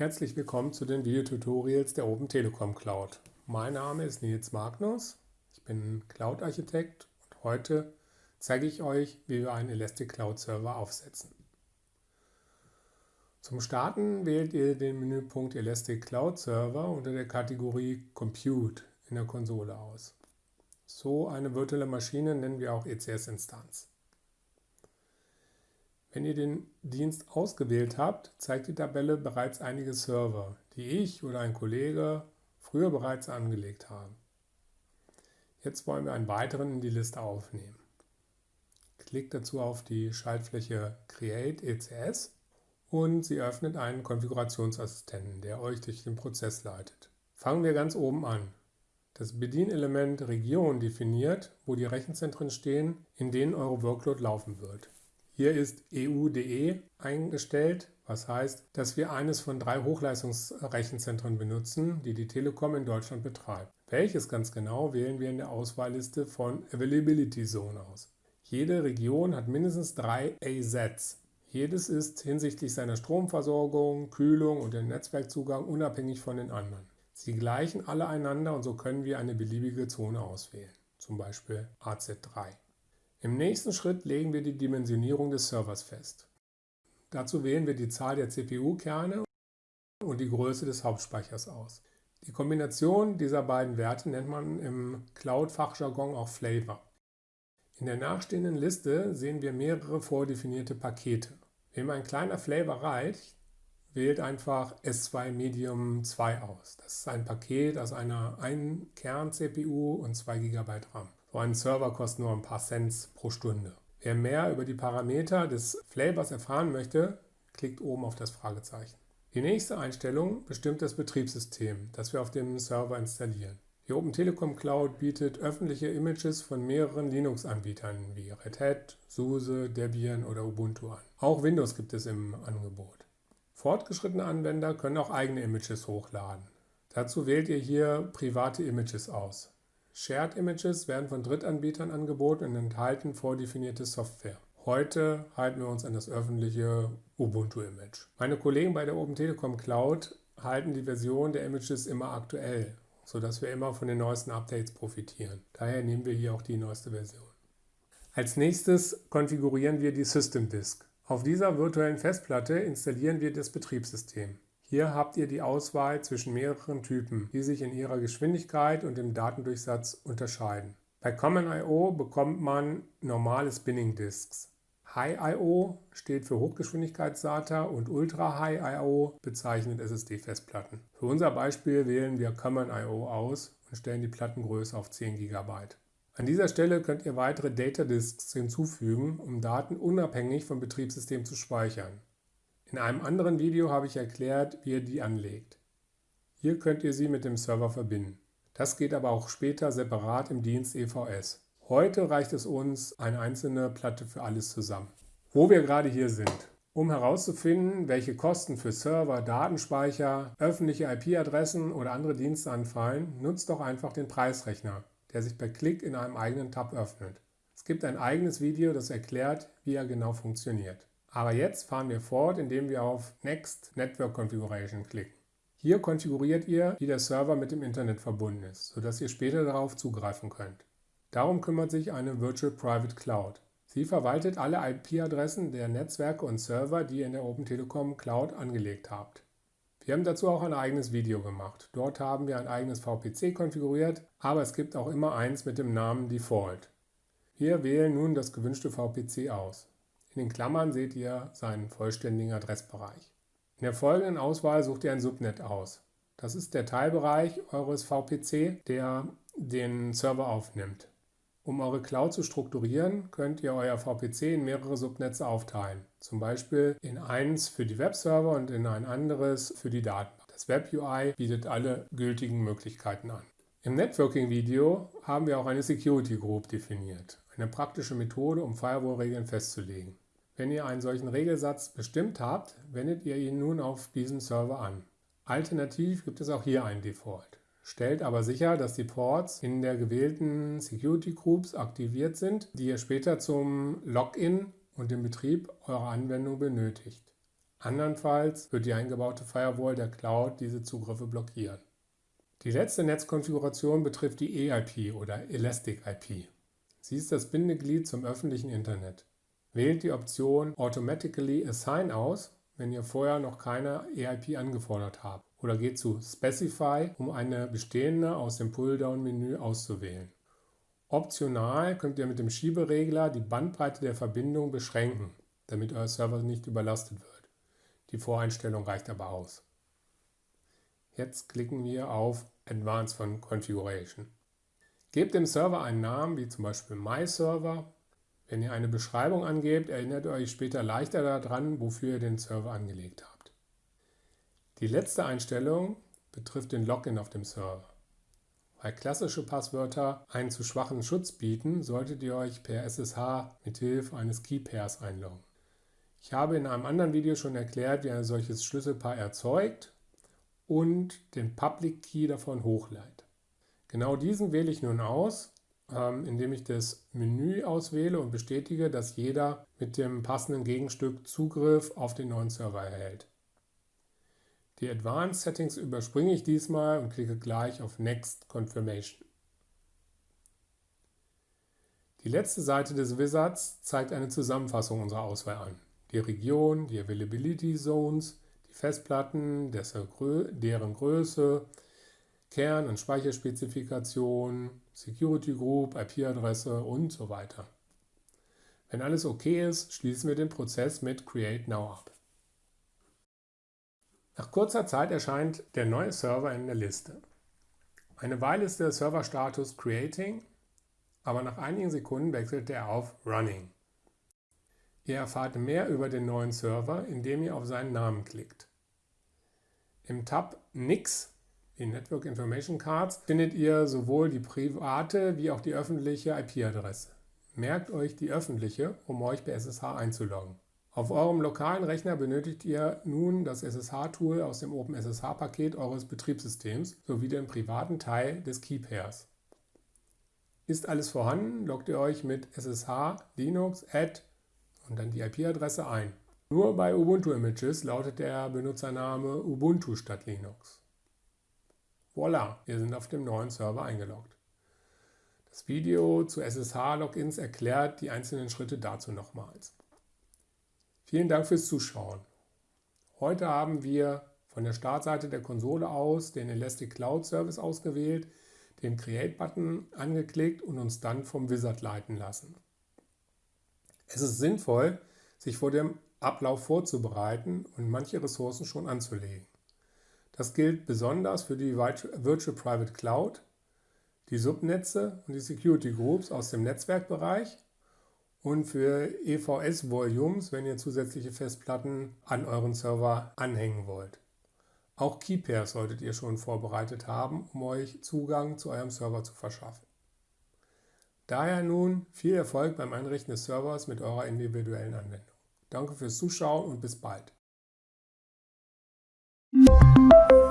Herzlich willkommen zu den Videotutorials der Open Telekom Cloud. Mein Name ist Nils Magnus, ich bin Cloud-Architekt und heute zeige ich euch, wie wir einen Elastic Cloud Server aufsetzen. Zum Starten wählt ihr den Menüpunkt Elastic Cloud Server unter der Kategorie Compute in der Konsole aus. So eine virtuelle Maschine nennen wir auch ECS-Instanz. Wenn ihr den Dienst ausgewählt habt, zeigt die Tabelle bereits einige Server, die ich oder ein Kollege früher bereits angelegt haben. Jetzt wollen wir einen weiteren in die Liste aufnehmen. Klickt dazu auf die Schaltfläche Create ECS und sie öffnet einen Konfigurationsassistenten, der euch durch den Prozess leitet. Fangen wir ganz oben an. Das Bedienelement Region definiert, wo die Rechenzentren stehen, in denen eure Workload laufen wird. Hier ist EU.de eingestellt, was heißt, dass wir eines von drei Hochleistungsrechenzentren benutzen, die die Telekom in Deutschland betreibt. Welches ganz genau wählen wir in der Auswahlliste von Availability Zone aus. Jede Region hat mindestens drei AZs. Jedes ist hinsichtlich seiner Stromversorgung, Kühlung und dem Netzwerkzugang unabhängig von den anderen. Sie gleichen alle einander und so können wir eine beliebige Zone auswählen, zum Beispiel AZ3. Im nächsten Schritt legen wir die Dimensionierung des Servers fest. Dazu wählen wir die Zahl der CPU-Kerne und die Größe des Hauptspeichers aus. Die Kombination dieser beiden Werte nennt man im Cloud-Fachjargon auch Flavor. In der nachstehenden Liste sehen wir mehrere vordefinierte Pakete. Wem ein kleiner Flavor reicht, wählt einfach S2 Medium 2 aus. Das ist ein Paket aus einer 1 Kern-CPU und 2 GB RAM. So ein Server kostet nur ein paar Cents pro Stunde. Wer mehr über die Parameter des Flavors erfahren möchte, klickt oben auf das Fragezeichen. Die nächste Einstellung bestimmt das Betriebssystem, das wir auf dem Server installieren. Die Open Telekom Cloud bietet öffentliche Images von mehreren Linux-Anbietern wie Red Hat, SUSE, Debian oder Ubuntu an. Auch Windows gibt es im Angebot. Fortgeschrittene Anwender können auch eigene Images hochladen. Dazu wählt ihr hier private Images aus. Shared Images werden von Drittanbietern angeboten und enthalten vordefinierte Software. Heute halten wir uns an das öffentliche Ubuntu-Image. Meine Kollegen bei der Open Telekom Cloud halten die Version der Images immer aktuell, sodass wir immer von den neuesten Updates profitieren. Daher nehmen wir hier auch die neueste Version. Als nächstes konfigurieren wir die System Disk. Auf dieser virtuellen Festplatte installieren wir das Betriebssystem. Hier habt ihr die Auswahl zwischen mehreren Typen, die sich in ihrer Geschwindigkeit und im Datendurchsatz unterscheiden. Bei Common I.O. bekommt man normale Spinning Disks. High I.O. steht für Hochgeschwindigkeits-SATA und Ultra High I.O. bezeichnet SSD-Festplatten. Für unser Beispiel wählen wir Common I.O. aus und stellen die Plattengröße auf 10 GB. An dieser Stelle könnt ihr weitere Data Disks hinzufügen, um Daten unabhängig vom Betriebssystem zu speichern. In einem anderen Video habe ich erklärt, wie ihr die anlegt. Hier könnt ihr sie mit dem Server verbinden. Das geht aber auch später separat im Dienst EVS. Heute reicht es uns eine einzelne Platte für alles zusammen. Wo wir gerade hier sind. Um herauszufinden, welche Kosten für Server, Datenspeicher, öffentliche IP-Adressen oder andere Dienste anfallen, nutzt doch einfach den Preisrechner, der sich per Klick in einem eigenen Tab öffnet. Es gibt ein eigenes Video, das erklärt, wie er genau funktioniert. Aber jetzt fahren wir fort, indem wir auf Next Network Configuration klicken. Hier konfiguriert ihr, wie der Server mit dem Internet verbunden ist, sodass ihr später darauf zugreifen könnt. Darum kümmert sich eine Virtual Private Cloud. Sie verwaltet alle IP-Adressen der Netzwerke und Server, die ihr in der Open Telekom Cloud angelegt habt. Wir haben dazu auch ein eigenes Video gemacht. Dort haben wir ein eigenes VPC konfiguriert, aber es gibt auch immer eins mit dem Namen Default. Wir wählen nun das gewünschte VPC aus. In den Klammern seht ihr seinen vollständigen Adressbereich. In der folgenden Auswahl sucht ihr ein Subnet aus. Das ist der Teilbereich eures VPC, der den Server aufnimmt. Um eure Cloud zu strukturieren, könnt ihr euer VPC in mehrere Subnetze aufteilen. Zum Beispiel in eins für die Webserver und in ein anderes für die Daten. Das Web UI bietet alle gültigen Möglichkeiten an. Im Networking-Video haben wir auch eine Security Group definiert, eine praktische Methode, um Firewall-Regeln festzulegen. Wenn ihr einen solchen Regelsatz bestimmt habt, wendet ihr ihn nun auf diesem Server an. Alternativ gibt es auch hier einen Default. Stellt aber sicher, dass die Ports in der gewählten Security Groups aktiviert sind, die ihr später zum Login und dem Betrieb eurer Anwendung benötigt. Andernfalls wird die eingebaute Firewall der Cloud diese Zugriffe blockieren. Die letzte Netzkonfiguration betrifft die EIP oder Elastic IP. Sie ist das Bindeglied zum öffentlichen Internet. Wählt die Option Automatically Assign aus, wenn ihr vorher noch keine EIP angefordert habt oder geht zu Specify, um eine bestehende aus dem Pulldown-Menü auszuwählen. Optional könnt ihr mit dem Schieberegler die Bandbreite der Verbindung beschränken, damit euer Server nicht überlastet wird. Die Voreinstellung reicht aber aus. Jetzt klicken wir auf Advanced Configuration. Gebt dem Server einen Namen, wie zum Beispiel MyServer. Wenn ihr eine Beschreibung angebt, erinnert ihr euch später leichter daran, wofür ihr den Server angelegt habt. Die letzte Einstellung betrifft den Login auf dem Server. Weil klassische Passwörter einen zu schwachen Schutz bieten, solltet ihr euch per SSH mit Hilfe eines Keypairs einloggen. Ich habe in einem anderen Video schon erklärt, wie ein solches Schlüsselpaar erzeugt und den Public Key davon hochleitet. Genau diesen wähle ich nun aus, ähm, indem ich das Menü auswähle und bestätige, dass jeder mit dem passenden Gegenstück Zugriff auf den neuen Server erhält. Die Advanced Settings überspringe ich diesmal und klicke gleich auf Next Confirmation. Die letzte Seite des Wizards zeigt eine Zusammenfassung unserer Auswahl an. Die Region, die Availability Zones, die Festplatten, deren Größe, Kern- und Speicherspezifikation, Security Group, IP-Adresse und so weiter. Wenn alles okay ist, schließen wir den Prozess mit Create Now ab. Nach kurzer Zeit erscheint der neue Server in der Liste. Eine Weile ist der Serverstatus Creating, aber nach einigen Sekunden wechselt er auf Running. Ihr erfahrt mehr über den neuen Server, indem ihr auf seinen Namen klickt. Im Tab NICS die Network Information Cards, findet ihr sowohl die private wie auch die öffentliche IP-Adresse. Merkt euch die öffentliche, um euch bei SSH einzuloggen. Auf eurem lokalen Rechner benötigt ihr nun das SSH-Tool aus dem OpenSSH-Paket eures Betriebssystems sowie den privaten Teil des Keypairs. Ist alles vorhanden, loggt ihr euch mit SSH Linux add und dann die IP-Adresse ein. Nur bei Ubuntu-Images lautet der Benutzername Ubuntu statt Linux. Voila, wir sind auf dem neuen Server eingeloggt. Das Video zu SSH-Logins erklärt die einzelnen Schritte dazu nochmals. Vielen Dank fürs Zuschauen. Heute haben wir von der Startseite der Konsole aus den Elastic Cloud Service ausgewählt, den Create-Button angeklickt und uns dann vom Wizard leiten lassen. Es ist sinnvoll, sich vor dem Ablauf vorzubereiten und manche Ressourcen schon anzulegen. Das gilt besonders für die Virtual Private Cloud, die Subnetze und die Security Groups aus dem Netzwerkbereich und für EVS-Volumes, wenn ihr zusätzliche Festplatten an euren Server anhängen wollt. Auch Keypairs solltet ihr schon vorbereitet haben, um euch Zugang zu eurem Server zu verschaffen. Daher nun viel Erfolg beim Einrichten des Servers mit eurer individuellen Anwendung. Danke fürs Zuschauen und bis bald. you